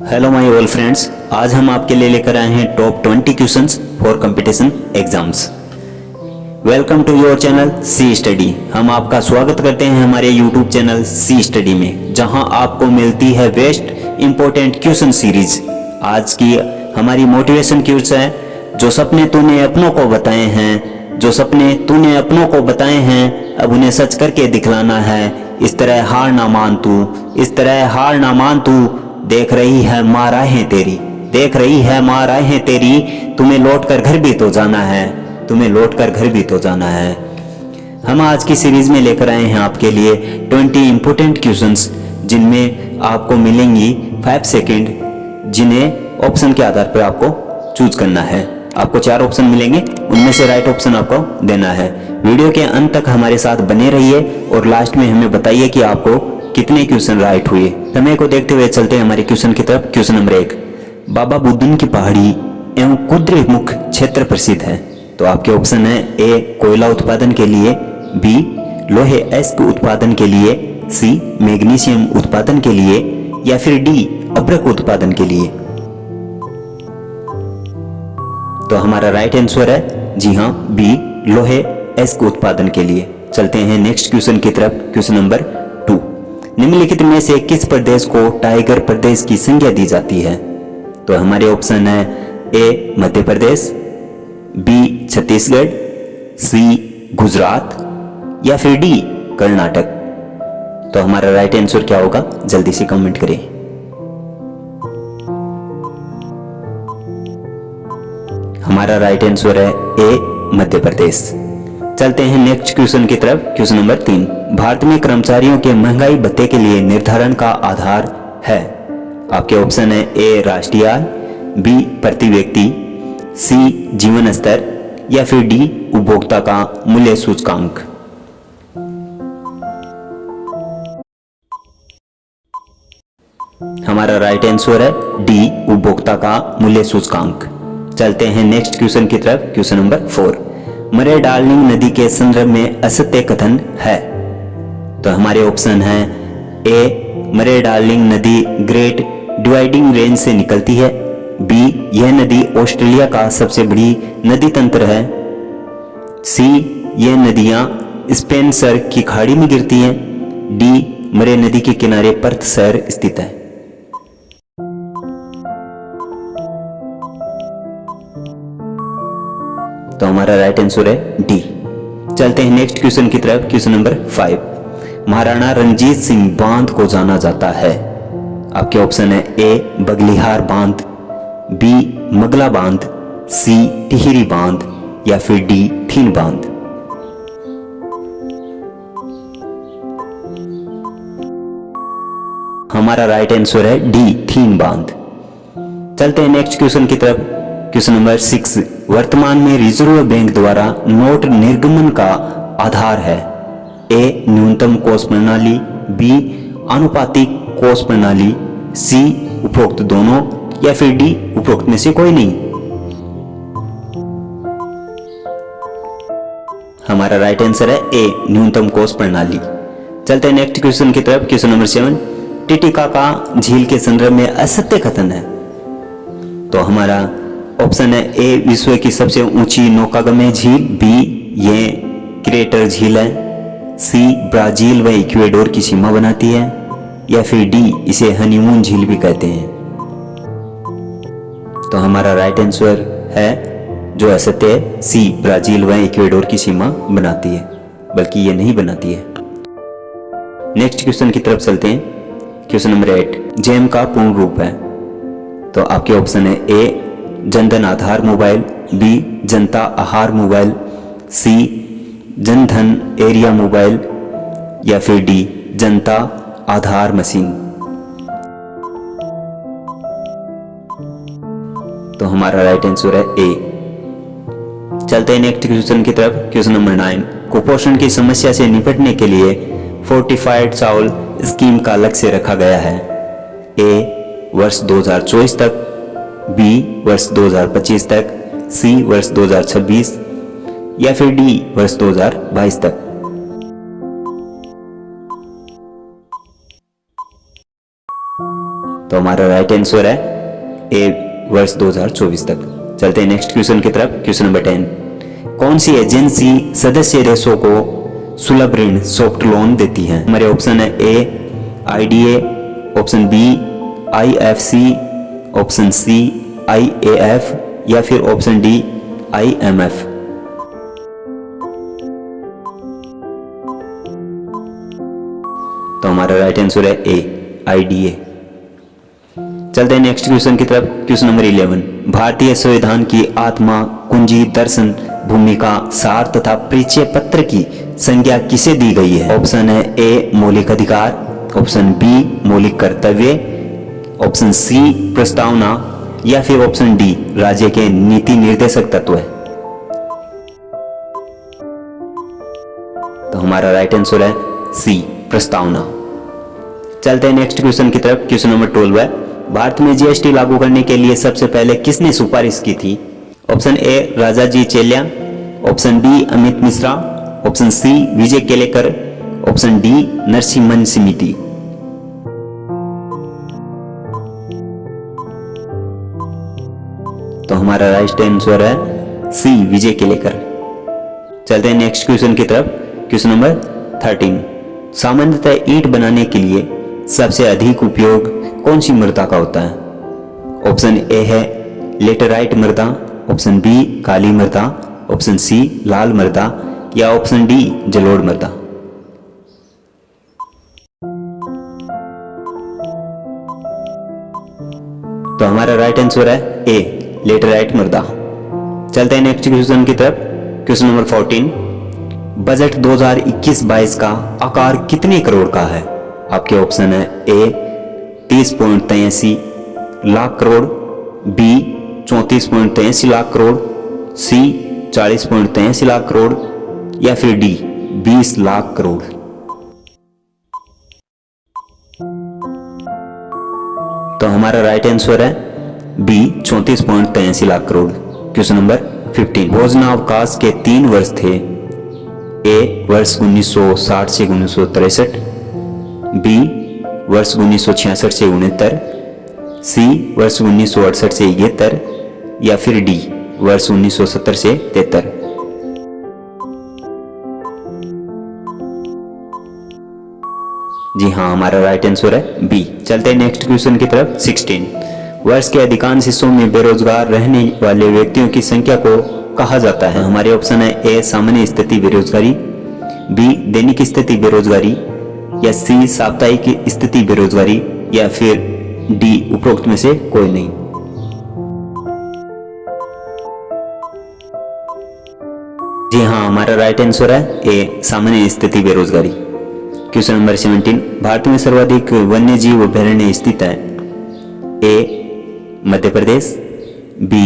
Hello my all friends आज हम आपके लिए लेकर आए हैं top 20 questions for competition exams welcome to your channel C study हम आपका स्वागत करते हैं हमारे यूट्यूब चैनल सी स्टडी में, जहाँ आपको मिलती है बेस्ट इंपॉर्टेंट क्वेश्चन सीरीज़ आज की हमारी मोटिवेशन क्यूज है, जो सपने तूने अपनों को बताए हैं, जो सपने तूने अपनों को बताए हैं, अब उन्हें सच करके दिखलाना है। इस तरह हार ना मान तू, इस तरह हार ना मान तू देख रही है माँ राहें तेरी। देख रही है माँ राहें तेरी। तुम्हें लौट कर घर भी तो जाना है। तुम्हें लौट कर घर भी तो जाना है। हम आज की सीरीज़ में लेकर आए हैं आपके लिए 20 इंपोर्टेंट क्वेश्चंस जिनमें आपको मिलेंगी 5 सेकंड जिन्हें ऑप्शन के आधार पर आपको चूज़ करना है। आपको चार ऑप्शन मिलेंगे, उनमें से राइट ऑप्शन आपको देना है। वीडियो के अंत तक हमारे साथ बने रहिए और लास्ट में हमें बताइए कि आपको कितने क्वेश्चन राइट हुए? समय को देखते हुए चलते हैं हमारे क्वेश्चन की तरफ़। क्वेश्चन नंबर एक, बाबा बुद्धन की पहाड़ी एवं कुद्र मुख क्षेत्र प्रसिद्ध है। तो आपके ऑप्शन है ए कोयला उत्पादन के लिए बी लोहे एस्क उत्पादन के लिए सी मैग्नीशियम उत्पादन के लिए, या फिर डी अब्रक उत्पादन के लिए। तो हमारा राइट आंसर है, जी हाँ बी लोहे एस्क उत्पादन के लिए। चलते हैं नेक्स्ट क्वेश्चन की तरफ़। क्वेश्चन नंबर निम्नलिखित में से किस प्रदेश को टाइगर प्रदेश की संज्ञा दी जाती है? तो हमारे ऑप्शन है A, Madhya Pradesh, B, Chhattisgarh, C, Gujarat या फिर डी, कर्नाटक। तो हमारा राइट आंसर क्या होगा? जल्दी से कमेंट करें। हमारा राइट आंसर है ए, मध्य प्रदेश। चलते हैं नेक्स्ट क्वेश्चन की तरफ़। क्वेश्चन नंबर तीन। भारत में कर्मचारियों के महँगाई भत्ते के लिए निर्धारण का आधार है। आपके ऑप्शन है ए राष्ट्रीय बी प्रति व्यक्ति सी जीवन स्तर, या फिर डी उपभोक्ता का मूल्य सूचकांक। हमारा राइट आंसर है डी उपभोक्ता का मूल्य सूचकांक। चलते हैं नेक्स्ट क्वेश्चन की तरफ़। Question number four Murray Darling नदी के संदर्भ में असत्य कथन है। तो हमारे ऑप्शन है ए मरे डार्लिंग नदी ग्रेट डिवाइडिंग रेंज से निकलती है। बी यह नदी ऑस्ट्रेलिया का सबसे बड़ी नदी तंत्र है। सी यह नदियाँ स्पेन सर की खाड़ी में गिरती हैं। डी मरे नदी के किनारे पर्थ शहर स्थित है। तो हमारा राइट आंसर है डी चलते हैं नेक्स्ट क्वेश्चन की तरफ़ question number five Maharana Ranjit Singh बाँध को जाना जाता है। आपके ऑप्शन है ए बगलिहार बाँध बी मगला बाँध सी टिहरी बाँध, या फिर डी थीन बाँध। हमारा राइट आंसर है डी थीन बाँध। चलते हैं नेक्स्ट क्वेश्चन की तरफ़। Question number six? वर्तमान में रिज़र्व बैंक द्वारा नोट निर्गमन का आधार है। ए, न्यूनतम कोष प्रणाली, बी अनुपातिक कोष प्रणाली, सी, उपरोक्त दोनों, या फिर डी, उपरोक्त में से कोई नहीं। हमारा राइट आंसर है ए, न्यूनतम कोष प्रणाली। चलते हैं नेक्स्ट क्वेश्चन की तरफ़ क्वेश्चन नंबर सेवन टिटिका का झील के संदर्भ में असत्य कथन है। तो हमारा ऑप्शन है ए विश्व की सबसे ऊँची नौकागम्य झील बी ये क्रेटर झील है सी ब्राज़ील व इक्वेडोर की सीमा बनाती है, या फिर डी इसे हनीमून झील भी कहते हैं। तो हमारा राइट आंसर है, जो असत्य है सी ब्राज़ील व इक्वेडोर की सीमा बनाती है, बल्कि ये नहीं बनाती है। नेक्स्ट क्वेश्चन की तरफ़ चलते हैं। क्वेश्चन नंबर एट जेम का पूर्ण रूप है। तो आपके ऑप्शन है A Jan Dhan Aadhaar mobile, B, जनता आहार mobile, C, Jan Dhan area mobile, या फिर डी, जनता आधार मशीन। तो हमारा राइट आंसर है ए चलते हैं नेक्स्ट क्वेश्चन की तरफ़। क्वेश्चन नंबर नाइन कुपोषण की समस्या से निपटने के लिए फोर्टिफाइड चावल स्कीम का लक्ष्य रखा गया है। ए वर्ष 2024 तक बी वर्ष 2025 तक, सी वर्ष 2026 या फिर डी वर्ष 2022 तक। तो हमारा राइट आंसर है ए वर्ष 2024 तक। चलते हैं नेक्स्ट क्वेश्चन की तरफ़ क्वेश्चन नंबर टेन कौन सी एजेंसी सदस्य देशों को सुलभ ऋण सॉफ्ट लोन देती है? हमारे ऑप्शन है A IDA option B IFC option C IAF या फिर ऑप्शन डी आईएमएफ तो हमारा राइट आंसर है ए आईडीए चलते हैं नेक्स्ट क्वेश्चन की तरफ़ क्वेश्चन नंबर इलेवन भारतीय संविधान की आत्मा, कुंजी, दर्शन, भूमिका, सार तथा परिचय पत्र की संज्ञा किसे दी गई है? ऑप्शन है ए मौलिक अधिकार, ऑप्शन बी मौलिक कर्तव्य ऑप्शन सी प्रस्तावना या फिर ऑप्शन डी राज्य के नीति निर्देशक तत्व है। तो हमारा राइट आंसर है सी प्रस्तावना चलते हैं नेक्स्ट क्वेश्चन की तरफ़। क्वेश्चन नंबर ट्वेल्व है, भारत में जीएसटी लागू करने के लिए सबसे पहले किसने सिफारिश की थी? Option A Raja J Chelliah. Option B Amit Mishra. Option C Vijay Kelkar. Option D Narasimhan समिति। हमारा राइट आंसर है सी, विजय केलेकर। चलते हैं नेक्स्ट क्वेश्चन की तरफ़। क्वेश्चन नंबर थर्टीन सामान्यतः ईंट बनाने के लिए सबसे अधिक उपयोग कौन सी मृदा का होता है? ऑप्शन ए है लेटराइट मृदा ऑप्शन बी काली मृदा ऑप्शन सी लाल मृदा, या ऑप्शन डी जलोढ़ मृदा। तो हमारा राइट आंसर है ए लेटराइट मृदा चलते हैं नेक्स्ट क्वेश्चन की तरफ़। क्वेश्चन नंबर फोर्टीन बजट 2021-22 का आकार कितने करोड़ का है? आपके ऑप्शन है ए तीस पॉइंट तेसी लाख करोड़ बी चौंतीस पॉइंट तेसी लाख करोड़ सी चालीस पॉइंट तेसी लाख करोड़, या फिर डी बीस लाख करोड़। तो हमारा राइट आंसर है बी, चौंतीस पॉइंट तेसी lakh crore. Question number fifteen. भोजनावकाश के तीन वर्ष थे। ए, वर्ष 1960 से उन्नीस बी, वर्ष 1966 से उनहत्तर। सी, वर्ष 1968 से इकहत्तर। या फिर डी, वर्ष 1970 से तिहत्तर। जी हाँ हमारा राइट आंसर है बी चलते हैं नेक्स्ट क्वेश्चन की तरफ़। 16 वर्ष के अधिकांश हिस्सों में बेरोजगार रहने वाले व्यक्तियों की संख्या को कहा जाता है। हमारे ऑप्शन है ए, सामान्य स्थिति बेरोजगारी, बी, दैनिक स्थिति बेरोजगारी, या सी, साप्ताहिक स्थिति बेरोजगारी, या फिर डी, उपरोक्त में से कोई नहीं। जी हाँ हमारा राइट आंसर है ए, सामान्य स्थिति बेरोजगारी। क्वेश्चन नंबर 17 भारत में सर्वाधिक वन्य जीव अभ्यारण्य स्थित है। A Madhya Pradesh B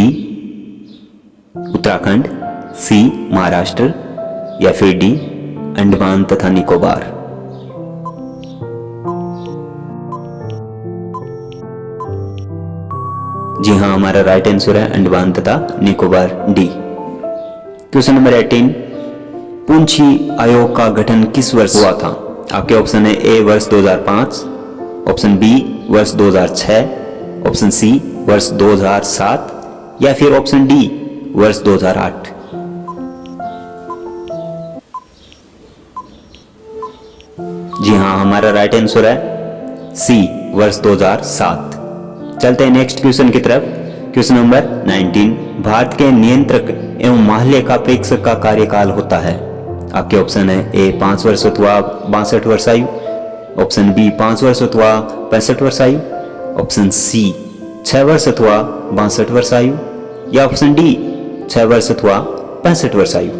Uttarakhand C Maharashtra, या फिर डी अंडमान तथा निकोबार। जी हाँ हमारा राइट आंसर है अंडमान तथा Nicobar D question number 18 Punchhi आयोग का गठन किस वर्ष हुआ था? आपके ऑप्शन है ए वर्ष 2005 ऑप्शन बी वर्ष 2006 ऑप्शन सी वर्ष 2007 या फिर ऑप्शन डी वर्ष 2008 जी हाँ हमारा राइट आंसर है सी वर्ष 2007 चलते हैं नेक्स्ट क्वेश्चन की तरफ़। क्वेश्चन नंबर 19 भारत के नियंत्रक एवं माल्य का प्रेक्षक का कार्यकाल होता है। आपके ऑप्शन है ए पाँच वर्ष अथवा बासठ वर्ष आयु। ऑप्शन बी पाँच वर्ष अथवा पैंसठ वर्ष आयु। ऑप्शन सी छह वर्ष अथवा बासठ वर्ष आयु। या ऑप्शन डी, छह वर्ष अथवा पैंसठ वर्ष आयु।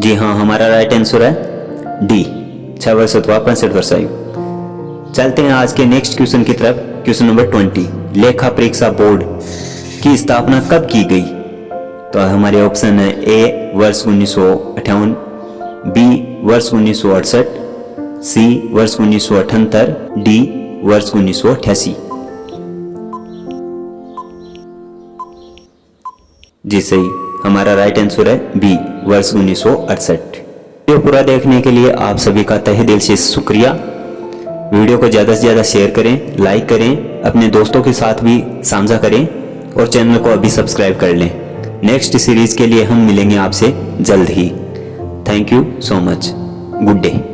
जी हाँ हमारा राइट आंसर है डी छह वर्ष अथवा पैंसठ वर्ष आयु। चलते हैं आज के नेक्स्ट क्वेश्चन की तरफ़। क्वेश्चन नंबर ट्वेंटी लेखा परीक्षा बोर्ड की स्थापना कब की गई? तो हमारे ऑप्शन है ए वर्ष उन्नीस सौ अठावन बी वर्ष उन्नीस सौ अड़सठ, सी वर्ष उन्नीस सौ अठहत्तर, डी वर्ष उन्नीस जी सही, हमारा राइट आंसर है बी वर्ष उन्नीस सौ अड़सठ। वीडियो पूरा देखने के लिए आप सभी का तहे दिल से शुक्रिया। वीडियो को ज़्यादा से ज़्यादा शेयर करें लाइक करें, अपने दोस्तों के साथ भी साझा करें और चैनल को अभी सब्सक्राइब कर लें। नेक्स्ट सीरीज़ के लिए हम मिलेंगे आपसे जल्द ही। Thank you so much good day